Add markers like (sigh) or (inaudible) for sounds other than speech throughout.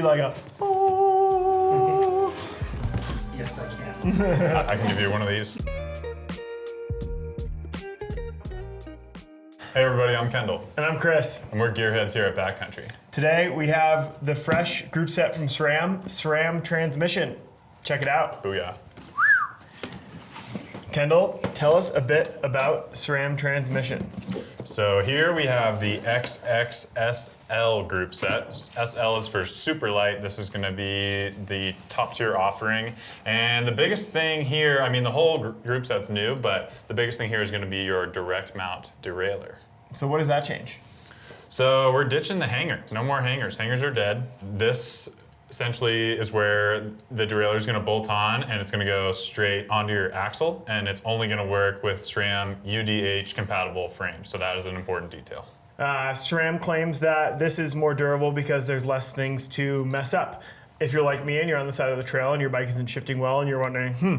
like a. "Oh." (laughs) Yes, I can. (laughs) I can give you one of these. Hey everybody, I'm Kendall, And I'm Chris. and we're gearheads here at Backcountry. Today we have the fresh group set from SRAM, SRAM Transmission. Check it out. Booyah. Kendall, tell us a bit about SRAM Transmission. So here we have the XXSL group set. SL is for super light. This is going to be the top tier offering. And the biggest thing here, I mean, the whole gr- group set's new, but the biggest thing here is going to be your direct mount derailleur. So, what does that change? So we're ditching the hanger. No more hangers. Hangers are dead. This essentially is where the derailleur is going to bolt on and it's going to go straight onto your axle and it's only going to work with SRAM UDH compatible frames. So that is an important detail. Uh, SRAM claims that this is more durable because there's less things to mess up. If you're like me and you're on the side of the trail and your bike isn't shifting well and you're wondering, hmm,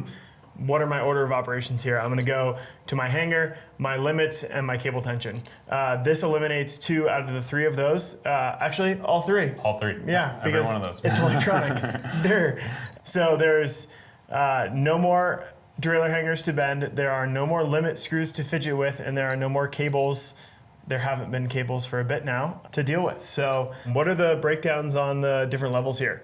what are my order of operations here? I'm going to go to my hanger, my limits, and my cable tension. Uh, this eliminates two out of the three of those. Uh, actually, all three. All three. Yeah, Every because one of those. it's electronic. (laughs) there. So there's uh, no more derailleur hangers to bend. There are no more limit screws to fidget with, and there are no more cables. There haven't been cables for a bit now to deal with. So, what are the breakdowns on the different levels here?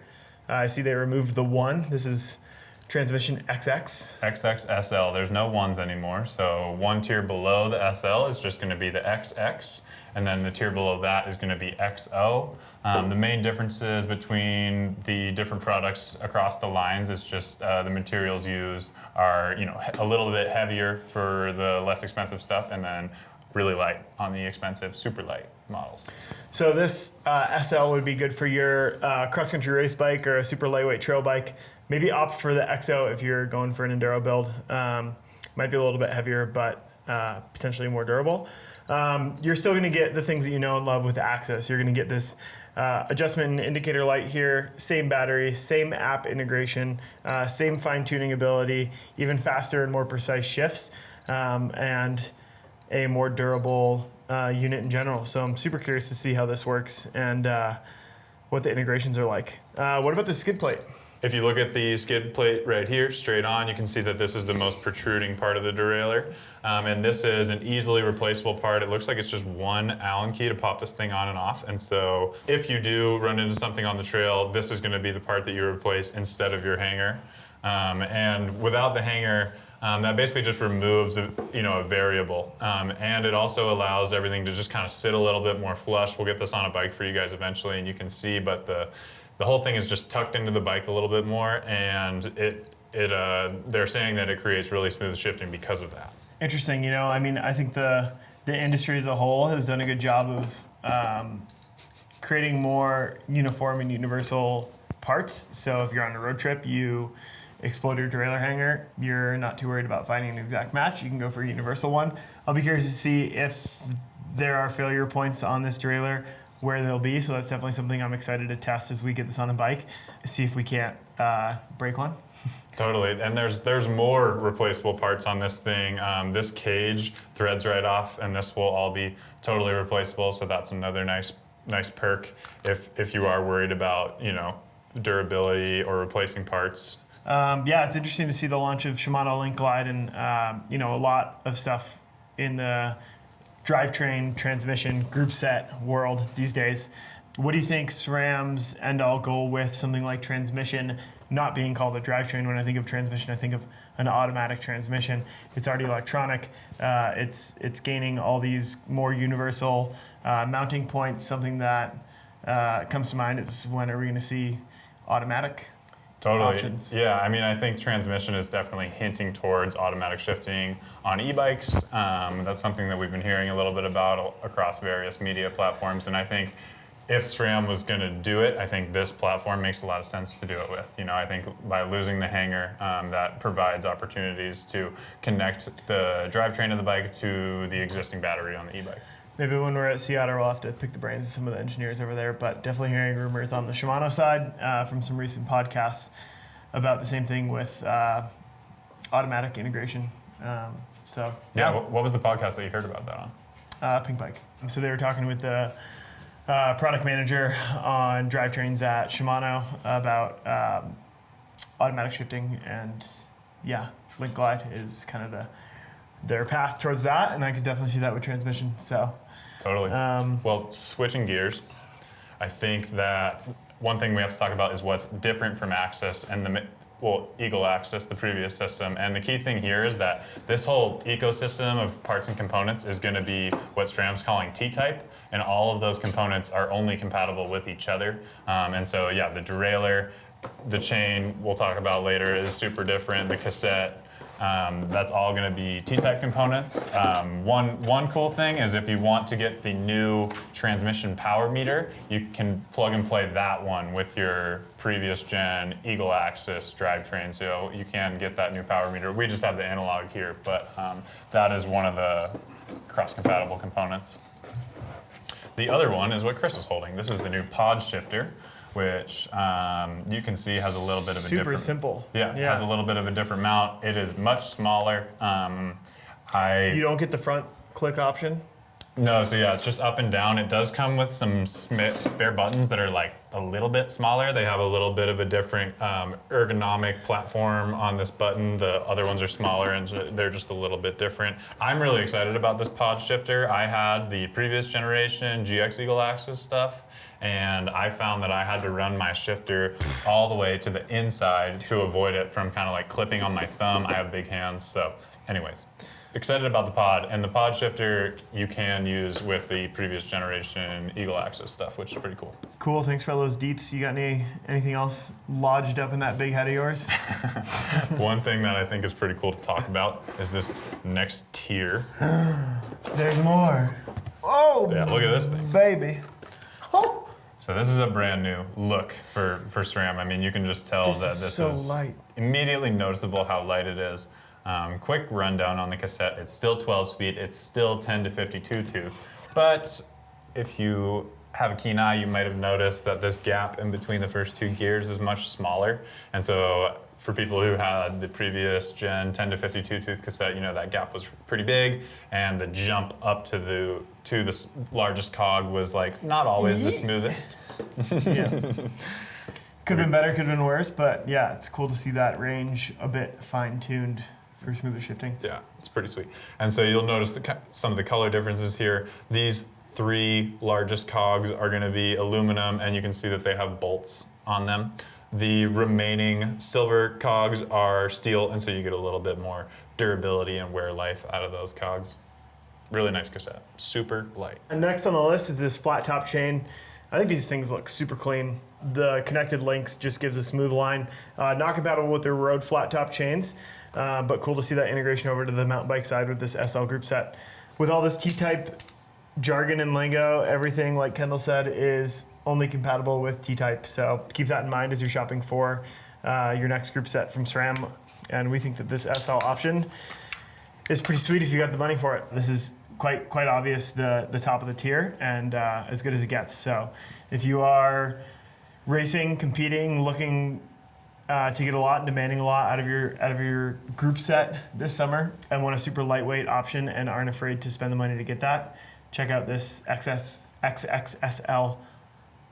Uh, I see they removed the one. This is transmission XX. XX SL. There's no ones anymore. So one tier below the SL is just going to be the XX, and then the tier below that is going to be XO. Um, the main differences between the different products across the lines is just uh, the materials used are you know a little bit heavier for the less expensive stuff, and then really light on the expensive super light models. So this uh, SL would be good for your uh, cross-country race bike or a super lightweight trail bike. Maybe opt for the XO if you're going for an enduro build. Um, might be a little bit heavier, but uh, potentially more durable. Um, you're still going to get the things that you know and love with AXS. You're going to get this uh, adjustment and indicator light here, same battery, same app integration, uh, same fine-tuning ability, even faster and more precise shifts, um, and a more durable uh, unit in general. So I'm super curious to see how this works and uh, what the integrations are like. Uh, what about the skid plate? If you look at the skid plate right here, straight on, you can see that this is the most protruding part of the derailleur. Um, and this is an easily replaceable part. It looks like it's just one Allen key to pop this thing on and off. And so if you do run into something on the trail, this is gonna be the part that you replace instead of your hanger. Um, and without the hanger, um, that basically just removes a, you know, a variable. Um, and it also allows everything to just kind of sit a little bit more flush. We'll get this on a bike for you guys eventually and you can see, but the, the whole thing is just tucked into the bike a little bit more and it, it, uh, they're saying that it creates really smooth shifting because of that. Interesting. You know, I mean, I think the the industry as a whole has done a good job of um, creating more uniform and universal parts. So if you're on a road trip, you explode your derailleur hanger, you're not too worried about finding an exact match. You can go for a universal one. I'll be curious to see if there are failure points on this derailleur where they'll be. So that's definitely something I'm excited to test as we get this on a bike. See if we can't uh, break one. (laughs) Totally, and there's there's more replaceable parts on this thing. Um, this cage threads right off, and this will all be totally replaceable. So that's another nice nice perk if if you are worried about you know durability or replacing parts. Um, yeah, it's interesting to see the launch of Shimano Link Glide and um, you know a lot of stuff in the drivetrain transmission group set world these days. What do you think SRAM's end all goal with something like transmission not being called a drivetrain? When I think of transmission, I think of an automatic transmission. It's already electronic. Uh, it's it's gaining all these more universal uh, mounting points. Something that uh, comes to mind is when are we going to see automatic Totally. options. Yeah, I mean, I think transmission is definitely hinting towards automatic shifting on e-bikes. Um, that's something that we've been hearing a little bit about across various media platforms, and I think if SRAM was going to do it, I think this platform makes a lot of sense to do it with. You know, I think by losing the hanger, um, that provides opportunities to connect the drivetrain of the bike to the existing battery on the e-bike. Maybe when we're at Sea Otter, we'll have to pick the brains of some of the engineers over there. But definitely hearing rumors on the Shimano side uh, from some recent podcasts about the same thing with uh, automatic integration. Um, so Yeah. wh- What was the podcast that you heard about that on? uh, Pinkbike. So they were talking with the uh, product manager on drivetrains at Shimano about um, automatic shifting, and yeah, Link Glide is kind of the their path towards that, and I could definitely see that with transmission. So, Totally. um, Well, switching gears, I think that one thing we have to talk about is what's different from AXS and the well Eagle AXS, the previous system. And the key thing here is that this whole ecosystem of parts and components is going to be what SRAM's calling T-type, and all of those components are only compatible with each other. Um, and so, yeah, the derailleur, the chain we'll talk about later is super different. The cassette. Um, that's all going to be T-type components. Um, one one cool thing is if you want to get the new transmission power meter, you can plug and play that one with your previous gen Eagle AXS drivetrain. So you can get that new power meter. We just have the analog here, but um, that is one of the cross-compatible components. The other one is what Chris is holding. This is the new pod shifter, which um, you can see has a little bit of a super different. simple. Yeah, it has a little bit of a different mount. It is much smaller. Um, I You don't get the front click option. no, so yeah, it's just up and down. It does come with some spare buttons that are like a little bit smaller. They have a little bit of a different um, ergonomic platform on this button. The other ones are smaller and they're just a little bit different. I'm really excited about this pod shifter. I had the previous generation GX Eagle AXS stuff. And I found that I had to run my shifter all the way to the inside to avoid it from kind of like clipping on my thumb. I have big hands, so, anyways, excited about the pod. And the pod shifter you can use with the previous generation Eagle AXS stuff, which is pretty cool. Cool. Thanks for all those deets. You got any anything else lodged up in that big head of yours? (laughs) One thing that I think is pretty cool to talk about is this next tier. (gasps) There's more. Oh, Yeah, look at this thing. baby. So this is a brand new look for, for SRAM. I mean, you can just tell that This that is this so is light. immediately noticeable how light it is. Um, quick rundown on the cassette. It's still 12 speed. It's still 10 to 52 tooth. But if you have a keen eye, you might have noticed that this gap in between the first two gears is much smaller. And so for people who had the previous gen 10 to 52 tooth cassette, you know that gap was pretty big, and the jump up to the to the largest cog was like not always the smoothest. (laughs) yeah. Could have been better, could have been worse, but yeah, it's cool to see that range a bit fine tuned for smoother shifting. Yeah, it's pretty sweet. And so you'll notice the, some of the color differences here. These three largest cogs are going to be aluminum, and you can see that they have bolts on them. The remaining silver cogs are steel, and so you get a little bit more durability and wear life out of those cogs. Really nice cassette. Super light. And next on the list is this flat top chain. I think these things look super clean. The connected links just gives a smooth line. Uh, not compatible with their road flat top chains, uh, but cool to see that integration over to the mountain bike side with this SL group set. With all this T-type jargon and lingo, everything, like Kendall said, is only compatible with T-type. So keep that in mind as you're shopping for uh, your next group set from SRAM. And we think that this SL option is pretty sweet if you got the money for it. This is quite quite obvious the the top of the tier and uh, as good as it gets. So if you are racing, competing, looking uh, to get a lot and demanding a lot out of your out of your group set this summer and want a super lightweight option and aren't afraid to spend the money to get that, check out this XS XXSL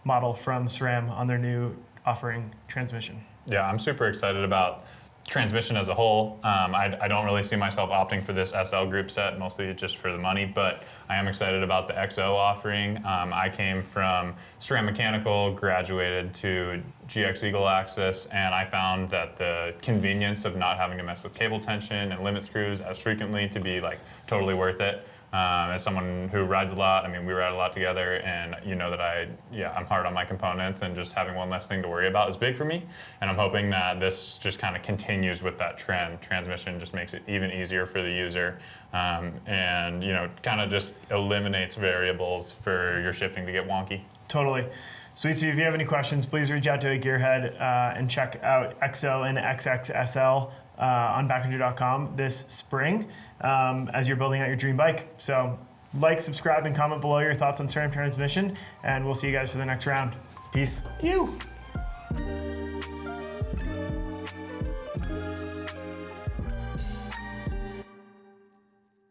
model from SRAM on their new offering transmission. Yeah, I'm super excited about transmission as a whole. Um, I, I don't really see myself opting for this SL group set, mostly just for the money, but I am excited about the XO offering. Um, I came from SRAM Mechanical, graduated to GX Eagle AXS, and I found that the convenience of not having to mess with cable tension and limit screws as frequently to be like totally worth it. Um, as someone who rides a lot, I mean, we ride a lot together, and you know that I, yeah, I'm hard on my components, and just having one less thing to worry about is big for me. And I'm hoping that this just kind of continues with that trend. Transmission just makes it even easier for the user, um, and you know, kind of just eliminates variables for your shifting to get wonky. Totally. Sweet. So if you have any questions, please reach out to a gearhead uh, and check out XO and XXSL uh, on backcountry.com this spring um, as you're building out your dream bike. So like, subscribe, and comment below your thoughts on SRAM transmission, and we'll see you guys for the next round. Peace. You.